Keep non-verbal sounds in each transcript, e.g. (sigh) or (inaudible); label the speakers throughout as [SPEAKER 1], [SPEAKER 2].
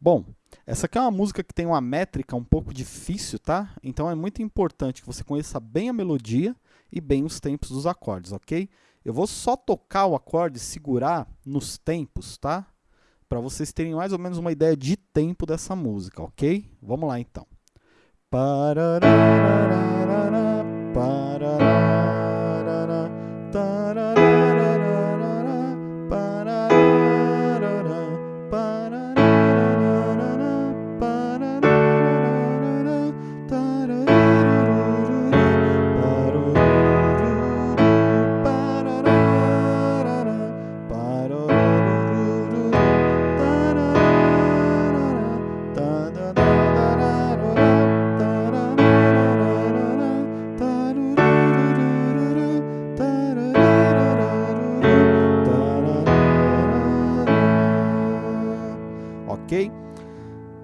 [SPEAKER 1] Bom, essa aqui é uma música que tem uma métrica um pouco difícil, tá? Então é muito importante que você conheça bem a melodia e bem os tempos dos acordes, ok? Eu vou só tocar o acorde e segurar nos tempos, tá? Para vocês terem mais ou menos uma ideia de tempo dessa música, ok? Vamos lá então. Parararara,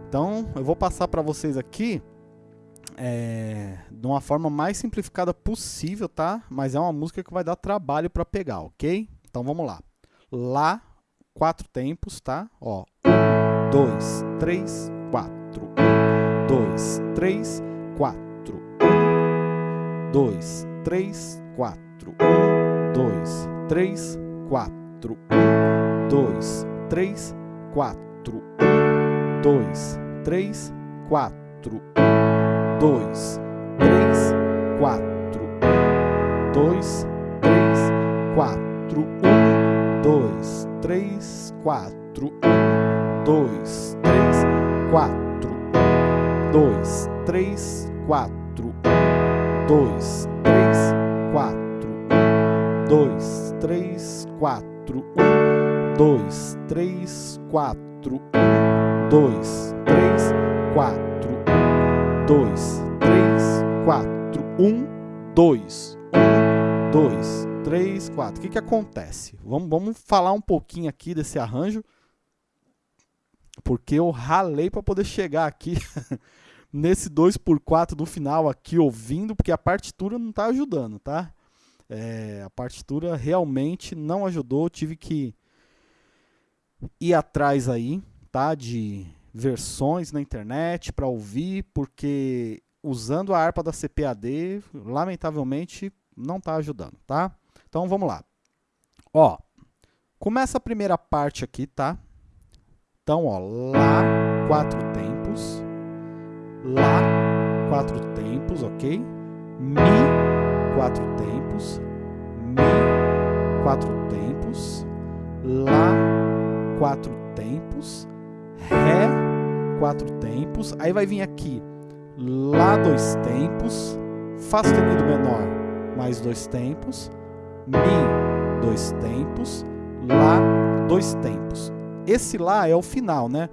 [SPEAKER 1] Então, eu vou passar para vocês aqui é, de uma forma mais simplificada possível, tá? Mas é uma música que vai dar trabalho para pegar, ok? Então, vamos lá. Lá, quatro tempos, tá? Ó, um, dois, três, quatro. Um, dois, três, quatro. Um, dois, três, quatro. Um, dois, três, quatro. Um, dois, três, quatro. Dois, três, quatro. Um, dois, três, quatro. Um, dois, três, quatro. Um, dois, três, quatro. Um, dois, três, quatro. Um, dois, três, quatro. Um, dois, três, quatro. Um, dois, três, quatro. Um, dois, três, quatro. Um, dois, três, quatro. Um, dois, três, quatro. Um, dois. Um, dois, três, quatro. O que, que acontece? Vamos, vamos falar um pouquinho aqui desse arranjo porque eu ralei para poder chegar aqui (laughs) nesse 2x4 do final aqui ouvindo, porque a partitura não está ajudando, tá? É, a partitura realmente não ajudou, tive que ir atrás aí, De versões na internet para ouvir, porque usando a harpa da CPAD, lamentavelmente não está ajudando, tá? Então vamos lá. Ó, começa a primeira parte aqui, tá? Então, ó, Lá, quatro tempos. Lá, quatro tempos, ok? Mi, quatro tempos. Mi, quatro tempos. Lá, quatro tempos. Ré, quatro tempos. Aí vai vir aqui Lá, dois tempos. Fá sustenido menor, mais dois tempos. Mi, dois tempos. Lá, dois tempos esse lá é o final, né?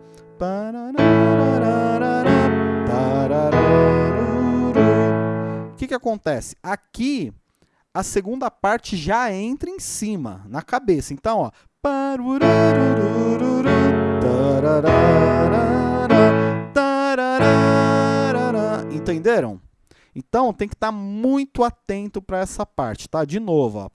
[SPEAKER 1] O que, que acontece? Aqui, a segunda parte já entra em cima, na cabeça. Então, ó. Entenderam? Então, tem que estar muito atento para essa parte, tá? De novo, ó.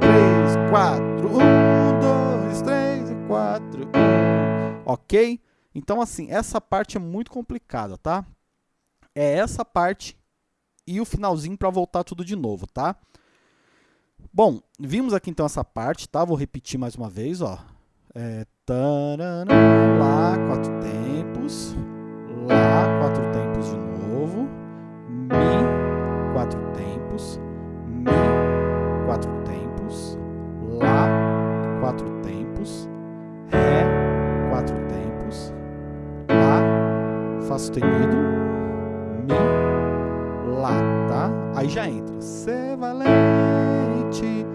[SPEAKER 1] Três, quatro, um, dois, três e ok? Então, assim, essa parte é muito complicada, tá? É essa parte e o finalzinho para voltar tudo de novo, tá? Bom, vimos aqui então essa parte, tá? Vou repetir mais uma vez, ó. É, tarana, lá, quatro tempos, lá, quatro tempos de novo, mi, quatro tempos, Mi, quatro tempos. Lá, quatro tempos. Ré, quatro tempos. Lá, Fá sustenido. Mi, Lá, tá? Aí já entra. Ser valente.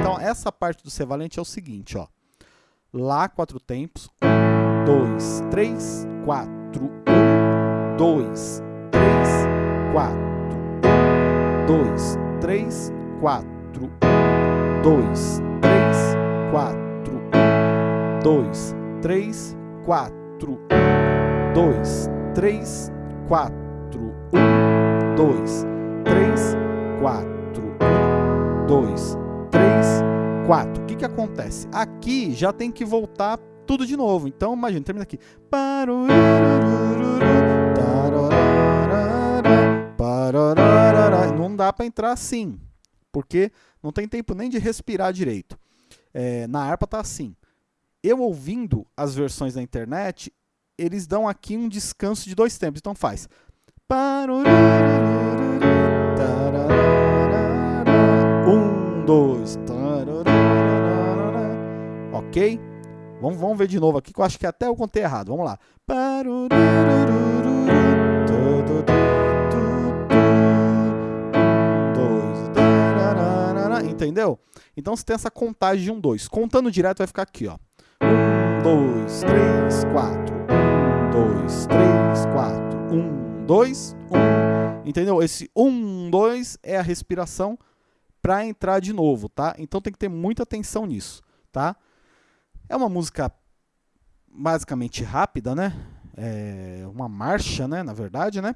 [SPEAKER 1] Então, essa parte do ser valente é o seguinte, ó. Lá, quatro tempos. Um, dois, três, quatro. Um, dois, três, quatro dois, três, quatro, um, dois, três, quatro, um, dois, três, quatro, um, dois, três, quatro, um, dois, três, quatro, um, dois, três, quatro. O que, que acontece? Aqui já tem que voltar tudo de novo. Então, imagina, termina aqui. Não dá para entrar assim, porque não tem tempo nem de respirar direito. É, na harpa tá assim. Eu ouvindo as versões da internet, eles dão aqui um descanso de dois tempos. Então faz. Dois. Ok? Vamos, ver de novo aqui, que eu acho que até eu contei errado. Vamos lá. Entendeu? Então você tem essa contagem de um, dois. Contando direto vai ficar aqui, ó. Um, dois, três, quatro. Um, dois, três, quatro. Um, dois, um. Entendeu? Esse um, dois é a respiração para entrar de novo, tá? Então tem que ter muita atenção nisso, tá? É uma música basicamente rápida, né? É uma marcha, né? Na verdade, né?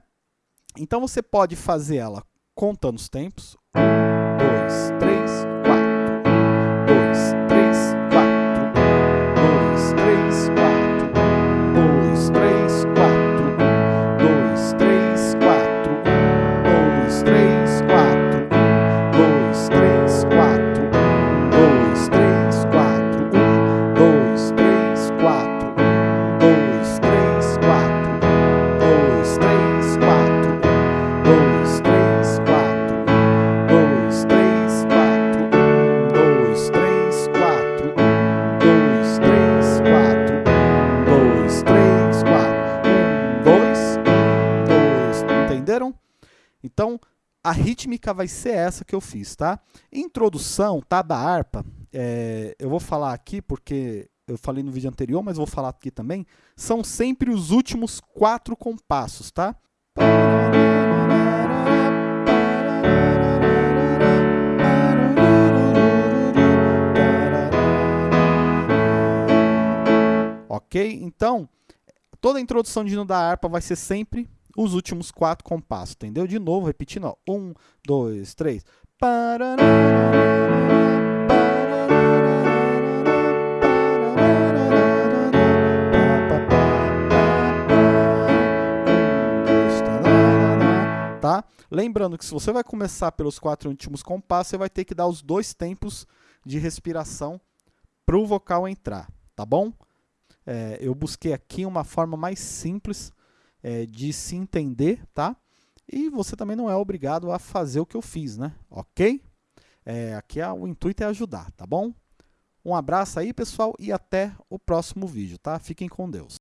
[SPEAKER 1] Então você pode fazer ela contando os tempos. Um, dois, três, quatro. Um, dois, três, quatro. Um, dois, três, quatro. Então, a rítmica vai ser essa que eu fiz, tá? Introdução, tá, da harpa, é, eu vou falar aqui porque eu falei no vídeo anterior, mas vou falar aqui também, são sempre os últimos quatro compassos, tá? Ok? Então, toda a introdução de hino da harpa vai ser sempre os últimos quatro compassos, entendeu? De novo, repetindo, ó. Um, dois, três. Tá? Lembrando que se você vai começar pelos quatro últimos compassos, você vai ter que dar os dois tempos de respiração para o vocal entrar, tá bom? É, eu busquei aqui uma forma mais simples é, de se entender, tá? E você também não é obrigado a fazer o que eu fiz, né? Ok? É, aqui é, o intuito é ajudar, tá bom? Um abraço aí, pessoal, e até o próximo vídeo, tá? Fiquem com Deus.